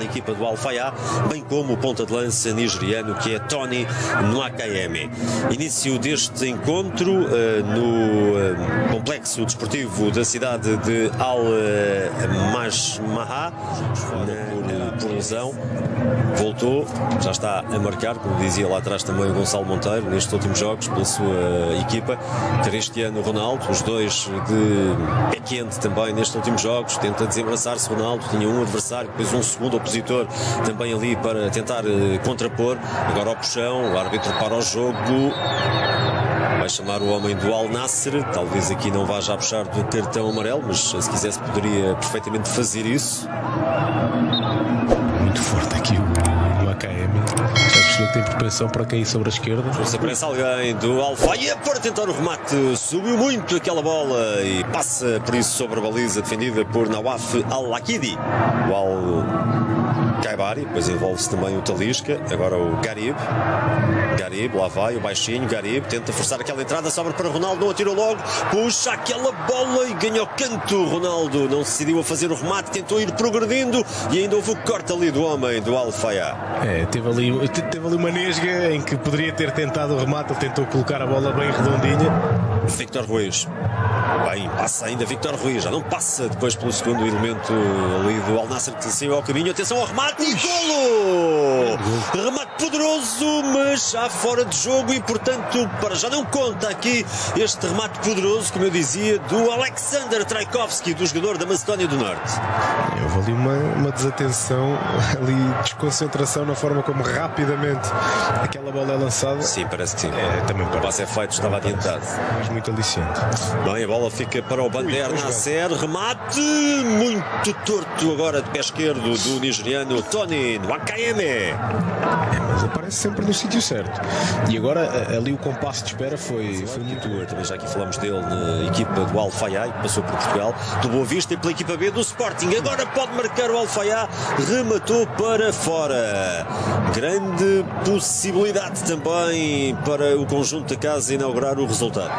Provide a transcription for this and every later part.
na equipa do Al-Fayá, bem como o ponta de lança nigeriano que é Tony Nwakayeme. Início deste encontro uh, no uh, complexo desportivo da cidade de Al-Majmaha, por lesão. Voltou, já está a marcar, como dizia lá atrás também o Gonçalo Monteiro, nestes últimos jogos pela sua equipa. Cristiano Ronaldo, os dois de pé quente também nestes últimos jogos, tenta desembaraçar-se Ronaldo, tinha um adversário, depois um segundo opositor também ali para tentar uh, contrapor. Agora ao puxão, o árbitro para o jogo. Vai chamar o homem do Al Nasser. Talvez aqui não vá já puxar do cartão amarelo, mas se quisesse poderia perfeitamente fazer isso. Muito forte aqui o AKM. Já percebeu que tem propensão para cair sobre a esquerda. Se aparece alguém do Alfaia para tentar o remate. Subiu muito aquela bola e passa por isso sobre a baliza defendida por Nawaf Al-Lakidi. O Al Kaibari, depois envolve-se também o Talisca, agora o Garib. Garib, lá vai o baixinho, Garib tenta forçar aquela entrada, sobra para Ronaldo, não atirou logo, puxa aquela bola e ganha o canto. Ronaldo não se decidiu a fazer o remate, tentou ir progredindo e ainda houve o corte ali do homem do Alfaia. É, teve ali, teve ali uma nesga em que poderia ter tentado o remate, ele tentou colocar a bola bem redondinha. Victor Ruiz. Bem, passa ainda Victor Ruiz, já não passa depois pelo segundo elemento ali do Al Nasser que saiu ao caminho. Atenção ao remate e golo! Remate poderoso, mas já fora de jogo e portanto para já não conta aqui este remate poderoso, como eu dizia, do Alexander Traikovski, do jogador da Macedónia do Norte. Houve ali uma, uma desatenção, ali desconcentração na forma como rapidamente aquela bola é lançada. Sim, parece que sim. É, também o passe é feito, estava adiantado. Mas muito aliciente. Bem, a bola fica para o Bander Nasser, remate muito torto agora de pé esquerdo do nigeriano Tony Wakayeme. Mas aparece sempre no sítio certo. E agora ali o compasso de espera foi, foi muito bom. Também já aqui falamos dele na equipa do Alfaiá, que passou por Portugal, do Boa Vista e pela equipa B do Sporting. Agora pode marcar o Alfaiá, rematou para fora. Grande possibilidade também para o conjunto da casa inaugurar o resultado.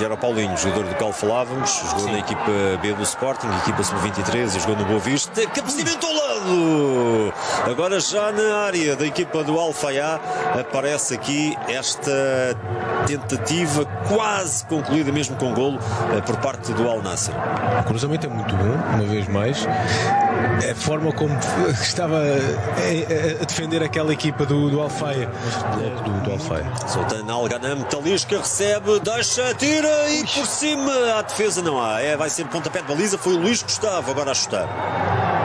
E era o Paulinho, jogador do qual falávamos, jogou Sim. na equipa B do Sporting, equipa sub-23 e jogou no Boa Vista. Cabeceamento ao lado! Agora já na área da equipa do Alfaiá aparece aqui esta tentativa quase concluída mesmo com golo eh, por parte do Al Nasser. O cruzamento é muito bom, uma vez mais. A forma como estava a, defender aquela equipa do, do Alfaia, do, do, do Alfaia. Sultan Al-Ghanam, Talisca recebe, deixa, tira e por cima a defesa não há. É, vai ser pontapé de baliza, foi o Luís Gustavo agora a chutar.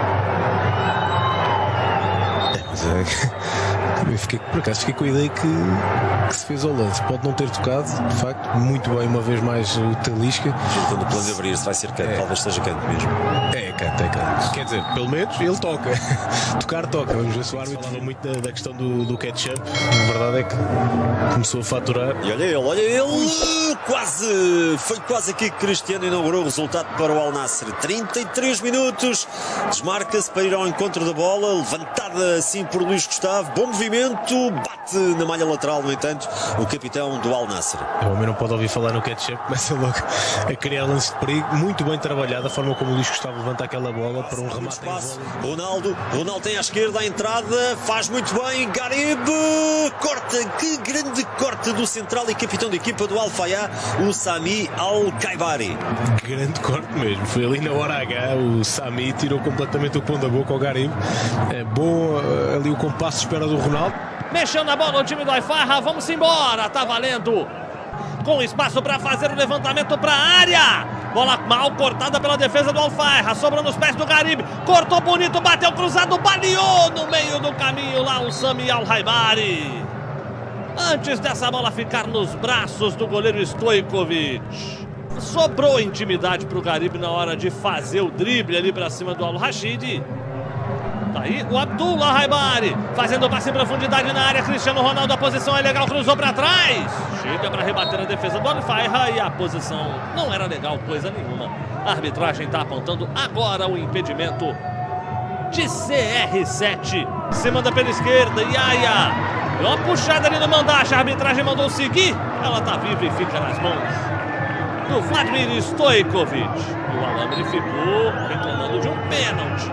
É. Eu fiquei, por acaso fiquei com a ideia que, que se fez ao lance. Pode não ter tocado, de facto, muito bem, uma vez mais o Talisca. Quando o plano abrir-se vai ser canto, é. talvez seja canto mesmo. É, canto, é canto. Quer dizer, pelo menos ele toca. Tocar toca. Vamos ver se o árbitro falou muito da, da, questão do, do ketchup. A verdade é que começou a faturar. E olha ele, olha ele! Quase! Foi quase aqui que Cristiano inaugurou o resultado para o Al Nasser. 33 minutos. Desmarca-se para ir ao encontro da bola, levantada assim por Luís Gustavo. Bom movimento bate na malha lateral, no entanto, o capitão do Al Nasser. O homem não pode ouvir falar no ketchup, começa logo a criar lance de perigo, muito bem trabalhado, a forma como o Luís Gustavo levanta aquela bola para um remate espaço. Ronaldo, Ronaldo tem à esquerda a entrada, faz muito bem, Garib, corta, que grande corte do central e capitão da equipa do Al Fayá, o Sami Al-Kaibari. Grande corte mesmo, foi ali na hora H, o Sami tirou completamente o pão da boca ao Garib. É bom eh, ali o compasso de espera do Ronaldo Mexendo a bola o time do Aifarra. Vamos embora. Tá valendo. Com espaço para fazer o levantamento para a área. Bola mal cortada pela defesa do Alfarra. Sobra nos pés do Garibe. Cortou bonito, bateu cruzado, baleou no meio do caminho lá o Sami Al-Haibari. Antes dessa bola ficar nos braços do goleiro Stojkovic. Sobrou intimidade para o Garibe na hora de fazer o drible ali para cima do Al-Rashid. Tá aí o Abdullah Raibari fazendo passe em profundidade na área. Cristiano Ronaldo, a posição é legal, cruzou para trás. Chega para rebater a defesa do Alfaira e a posição não era legal, coisa nenhuma. A arbitragem está apontando agora o impedimento de CR7. Se manda pela esquerda, Yaya. Deu uma puxada ali no mandache, a arbitragem mandou seguir. Ela tá viva e fica nas mãos do Vladimir Stojkovic. O alambre ficou reclamando de um pênalti.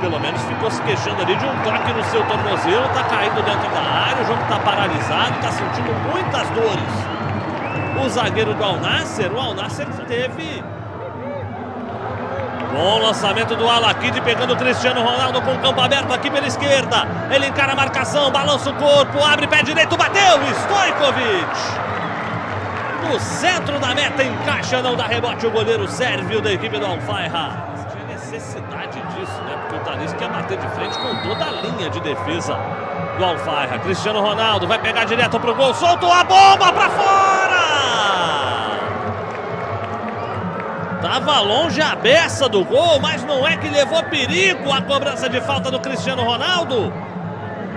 pelo menos ficou se queixando ali de um toque no seu tornozelo, tá caindo dentro da área, o jogo tá paralisado, tá sentindo muitas dores. O zagueiro do Al Nasser, o Al Nasser teve Bom lançamento do Alakid pegando o Cristiano Ronaldo com o campo aberto aqui pela esquerda. Ele encara a marcação, balança o corpo, abre pé direito, bateu! Stojkovic! No centro da meta, encaixa, não dá rebote o goleiro sérvio da equipe do Alfaira. Tinha necessidade disso, né? Porque o Thalys quer bater de frente com toda a linha de defesa do Alfaira. Cristiano Ronaldo vai pegar direto pro gol, soltou a bomba pra fora! Tava longe a beça do gol, mas não é que levou perigo a cobrança de falta do Cristiano Ronaldo.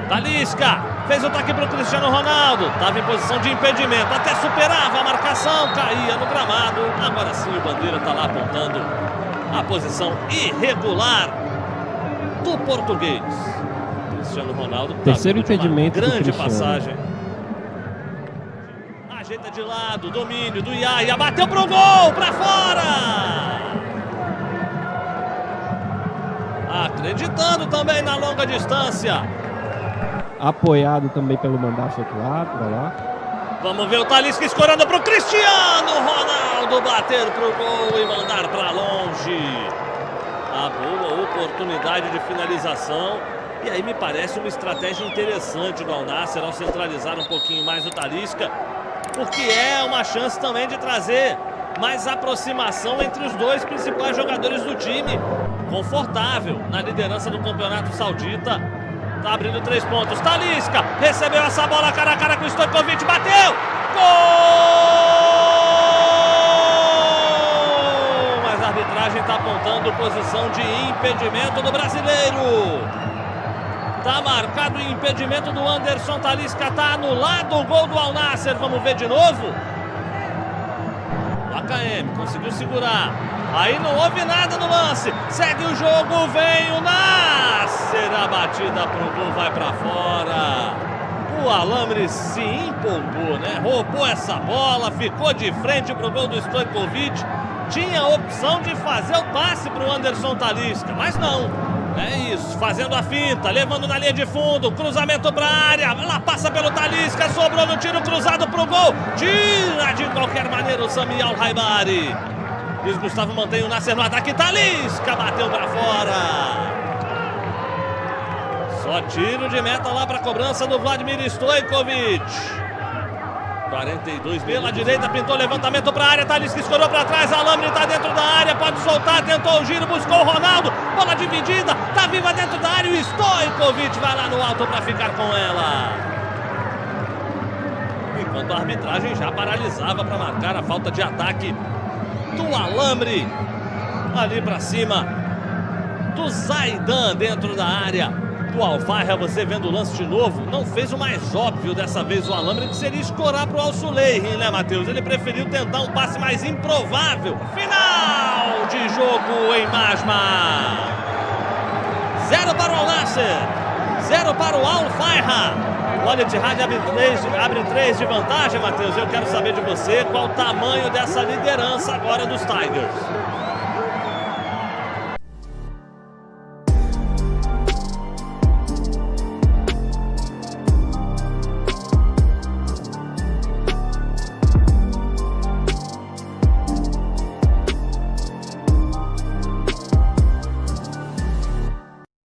Talisca fez o toque para o Cristiano Ronaldo. Estava em posição de impedimento, até superava a marcação, caía no gramado. Agora sim o Bandeira está lá apontando a posição irregular do português. Cristiano Ronaldo. Tá Terceiro impedimento. Grande passagem ajeita de lado, domínio do Iaia, bateu pro gol, pra fora! Acreditando também na longa distância. Apoiado também pelo mandato outro lado, pra lá. Vamos ver o Talisca escorando pro Cristiano Ronaldo bater pro gol e mandar pra longe. A boa oportunidade de finalização. E aí me parece uma estratégia interessante do Alnasser ao centralizar um pouquinho mais o Talisca porque é uma chance também de trazer mais aproximação entre os dois principais jogadores do time. Confortável na liderança do campeonato saudita. Tá abrindo três pontos. Talisca recebeu essa bola cara a cara com o Stojkovic. Bateu! Gol! Mas a arbitragem está apontando posição de impedimento do brasileiro. Tá marcado o impedimento do Anderson Talisca. Tá anulado o gol do Alnasser. Vamos ver de novo. O AKM conseguiu segurar. Aí não houve nada no lance. Segue o jogo. Vem o Nasser. A batida pro gol vai para fora. O Alambre se empolgou, né? Roubou essa bola. Ficou de frente pro gol do Stojkovic. Tinha a opção de fazer o passe pro Anderson Talisca. Mas não. É isso, fazendo a finta, levando na linha de fundo, cruzamento para área, ela passa pelo Talisca, sobrou no tiro cruzado pro gol, tira de qualquer maneira o Samial Raibari. Luiz Gustavo mantém o Nasser no ataque, Talisca bateu para fora. Só tiro de meta lá para a cobrança do Vladimir Stojkovic. 42 pela direita, pintou levantamento para a área, Talisca escorou para trás, Alambre está dentro da área, pode soltar, tentou o giro, buscou o Ronaldo, bola dividida, tá viva dentro da área, o Stojkovic vai lá no alto para ficar com ela. Enquanto a arbitragem já paralisava para marcar a falta de ataque do Alambre, ali para cima do Zaidan dentro da área do Alfarra, você vendo o lance de novo, não fez o mais óbvio dessa vez o Alambre, que seria escorar para o Alsulei, né, Matheus? Ele preferiu tentar um passe mais improvável. Final de jogo em Masma. Zero para o Al-Nasser, zero para o Al-Farha. O Al Ittihad abre três, abre três de vantagem, Matheus. Eu quero saber de você qual o tamanho dessa liderança agora dos Tigers.